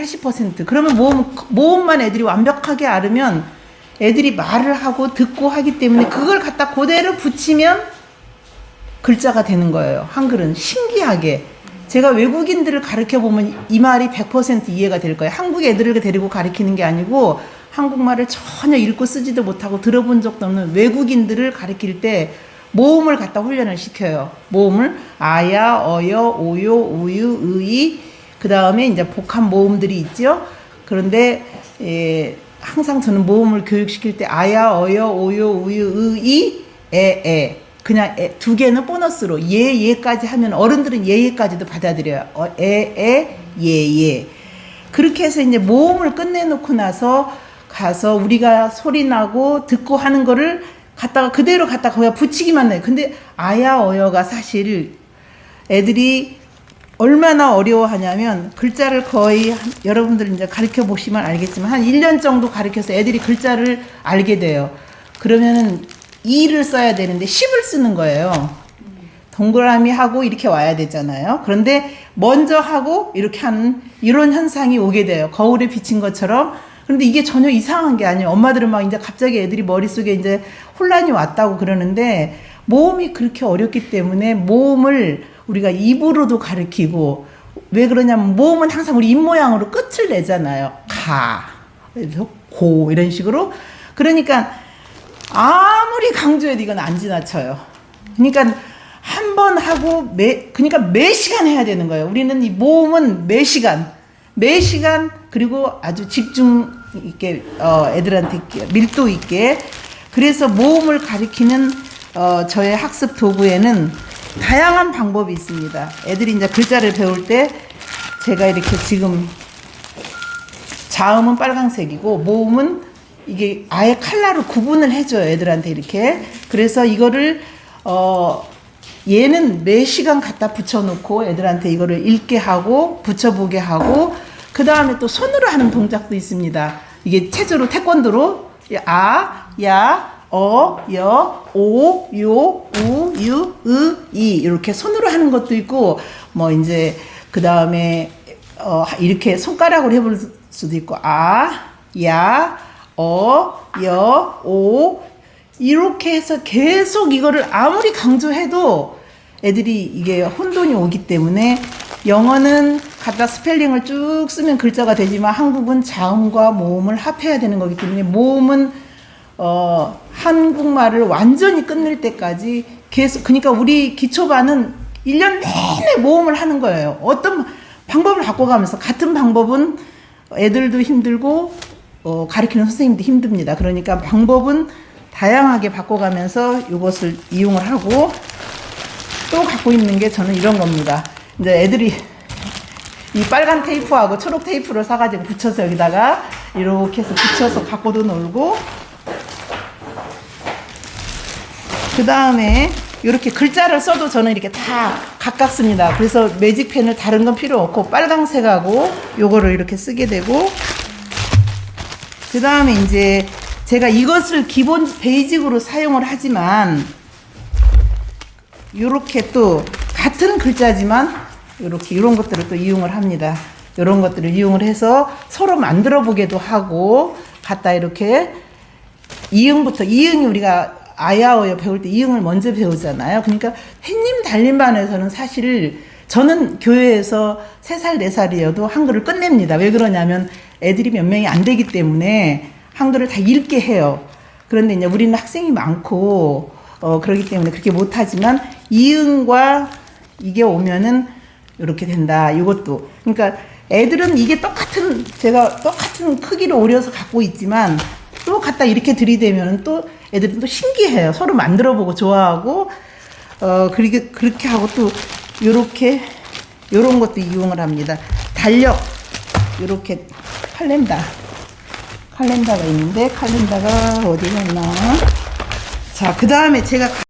80% 그러면 모음 모음만 애들이 완벽하게 알으면 애들이 말을 하고 듣고 하기 때문에 그걸 갖다 그대로 붙이면 글자가 되는 거예요. 한글은 신기하게 제가 외국인들을 가르쳐 보면 이 말이 100% 이해가 될 거예요. 한국 애들을 데리고 가르치는 게 아니고 한국말을 전혀 읽고 쓰지도 못하고 들어본 적도 없는 외국인들을 가르칠 때 모음을 갖다 훈련을 시켜요. 모음을 아야, 어여, 오요, 우유, 의이 그 다음에 이제 복합 모음들이 있죠. 그런데 예, 항상 저는 모음을 교육시킬 때 아야, 어여, 오요, 우유, 의이, 에, 에 그냥 에, 두 개는 보너스로 예, 예까지 하면 어른들은 예, 예까지도 받아들여요. 어, 에, 에, 예, 예. 그렇게 해서 이제 모음을 끝내놓고 나서 가서 우리가 소리 나고 듣고 하는 거를 갖다가 그대로 갖다가 거기다 붙이기만 해요. 근데 아야 어여가 사실 애들이 얼마나 어려워하냐면 글자를 거의 한- 여러분들 이제 가르쳐 보시면 알겠지만 한 1년 정도 가르쳐서 애들이 글자를 알게 돼요. 그러면은 2를 써야 되는데 10을 쓰는 거예요. 동그라미 하고 이렇게 와야 되잖아요. 그런데 먼저 하고 이렇게 하는 이런 현상이 오게 돼요. 거울에 비친 것처럼. 그런데 이게 전혀 이상한 게 아니에요. 엄마들은 막 이제 갑자기 애들이 머릿속에 이제 혼란이 왔다고 그러는데 모음이 그렇게 어렵기 때문에 모음을 우리가 입으로도 가르치고 왜 그러냐면 모음은 항상 우리 입 모양으로 끝을 내잖아요. 가, 그래서 고 이런 식으로. 그러니까 아무리 강조해도 이건 안 지나쳐요. 그러니까 한 번 하고 매 그러니까 매 시간 해야 되는 거예요. 우리는 이 모음은 매 시간, 매 시간 그리고 아주 집중 있게 어, 애들한테 밀도 있게 그래서 모음을 가리키는 어, 저의 학습 도구에는 다양한 방법이 있습니다. 애들이 이제 글자를 배울 때 제가 이렇게 지금 자음은 빨강색이고 모음은 이게 아예 칼라로 구분을 해줘요 애들한테 이렇게 그래서 이거를 어 얘는 매 시간 갖다 붙여놓고 애들한테 이거를 읽게 하고 붙여보게 하고 그 다음에 또 손으로 하는 동작도 있습니다 이게 체조로 태권도로 아, 야, 어, 여, 오, 요, 우, 유, 으, 이 이렇게 손으로 하는 것도 있고 뭐 이제 그 다음에 어, 이렇게 손가락으로 해볼 수도 있고 아, 야, 어, 여, 오 이렇게 해서 계속 이거를 아무리 강조해도 애들이 이게 혼돈이 오기 때문에 영어는 갖다 스펠링을 쭉 쓰면 글자가 되지만 한국은 자음과 모음을 합해야 되는 거기 때문에 모음은 어, 한국말을 완전히 끝낼 때까지 계속 그러니까 우리 기초반은 1년 내내 모험을 하는 거예요. 어떤 방법을 바꿔가면서 같은 방법은 애들도 힘들고 어, 가르치는 선생님도 힘듭니다. 그러니까 방법은 다양하게 바꿔가면서 이것을 이용을 하고 또 갖고 있는 게 저는 이런 겁니다. 이제 애들이 이 빨간 테이프하고 초록 테이프를 사가지고 붙여서 여기다가 이렇게 해서 붙여서 갖고도 놀고 그 다음에 이렇게 글자를 써도 저는 이렇게 다 가깝습니다. 그래서 매직펜을 다른 건 필요 없고 빨강색하고 요거를 이렇게 쓰게 되고 그 다음에 이제 제가 이것을 기본 베이직으로 사용을 하지만 이렇게 또 같은 글자지만 이렇게 이런 것들을 또 이용을 합니다. 이런 것들을 이용을 해서 서로 만들어 보기도 하고 갖다 이렇게 이응부터 이응이 우리가 아야어여 배울 때 이응을 먼저 배우잖아요. 그러니까 햇님 달림반에서는 사실 저는 교회에서 3살, 4살이어도 한글을 끝냅니다. 왜 그러냐면 애들이 몇 명이 안 되기 때문에 한글을 다 읽게 해요. 그런데 이제 우리는 학생이 많고 어 그러기 때문에 그렇게 못하지만 이응과 이게 오면은 이렇게 된다. 이것도 그러니까 애들은 이게 똑같은 제가 똑같은 크기로 오려서 갖고 있지만 또 갖다 이렇게 들이대면 또 애들은 또 신기해요. 서로 만들어보고 좋아하고 어 그렇게 그렇게 하고 또 요렇게 요런 것도 이용을 합니다. 달력 요렇게 칼렌다 칼렌다가 있는데 칼렌다가 어디 갔나? 자, 그 다음에 제가